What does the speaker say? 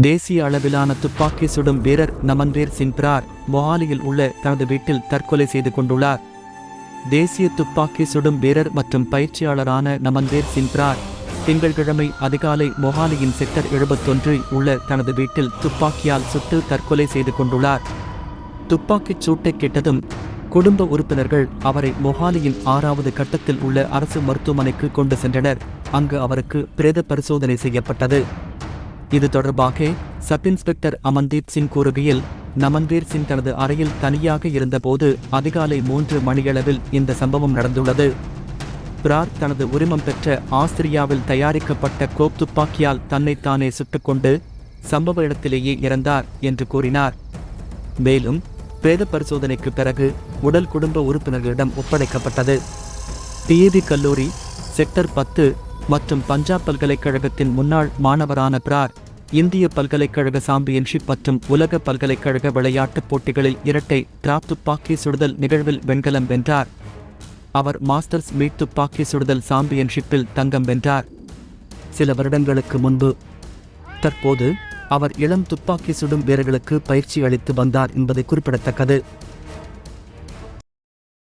தேசிய அளவிலான துப்பாக்கி சுடும் வீரர் நமன்வீர் சிங் பிரார் மொஹாலியில் உள்ள தனது வீட்டில் தற்கொலை செய்து கொண்டுள்ளார். தேசிய துப்பாக்கி சுடும் வீரர் மற்றும் பயிற்சியாளரான நமன்வீர் சிங் பிரார் திங்கள்கிழமை அதிகாலை மொஹாலியின் செக்டர் எழுபத்தொன்றில் உள்ள தனது வீட்டில் துப்பாக்கியால் சுட்டு தற்கொலை செய்து கொண்டுள்ளார். துப்பாக்கிச் சூட்டை கேட்டதும் குடும்ப உறுப்பினர்கள் அவரை மொஹாலியின் ஆறாவது கட்டத்தில் உள்ள அரசு மருத்துவமனைக்கு கொண்டு சென்றனர். அங்கு அவருக்கு பிரேத பரிசோதனை செய்யப்பட்டது. இது தொடர்பாக சப் இன்ஸ்பெக்டர் அமன்தீப் சிங் கூறுகையில் நமன்வீர் சிங் தனது அறையில் தனியாக இருந்தபோது அதிகாலை மூன்று மணியளவில் இந்த சம்பவம் நடந்துள்ளது. பிரார் தனது உரிமம் பெற்ற ஆஸ்திரியாவில் தயாரிக்கப்பட்ட கோப் துப்பாக்கியால் தன்னைத்தானே சுட்டுக்கொண்டு சம்பவ இடத்திலேயே இறந்தார் என்று கூறினார். மேலும் பிரேத பரிசோதனைக்கு பிறகு உடல் குடும்ப உறுப்பினர்களிடம் ஒப்படைக்கப்பட்டது. டிஏவி கல்லூரி செக்டர் பத்து மற்றும் பஞ்சாப் பல்கலைக்கழகத்தின் முன்னாள் மாணவரான பிரார் இந்திய பல்கலைக்கழக சாம்பியன்ஷிப் மற்றும் உலக பல்கலைக்கழக விளையாட்டுப் போட்டிகளில் இரட்டை டிராப் துப்பாக்கி சுடுதல் நிகழ்வில் வெண்கலம் வென்றார். அவர் மாஸ்டர்ஸ் மீட் துப்பாக்கி சுடுதல் சாம்பியன்ஷிப்பில் தங்கம் வென்றார். சில வருடங்களுக்கு முன்பு தற்போது அவர் இளம் துப்பாக்கி சுடும் வீரர்களுக்கு பயிற்சி அளித்து வந்தார் என்பது குறிப்பிடத்தக்கது.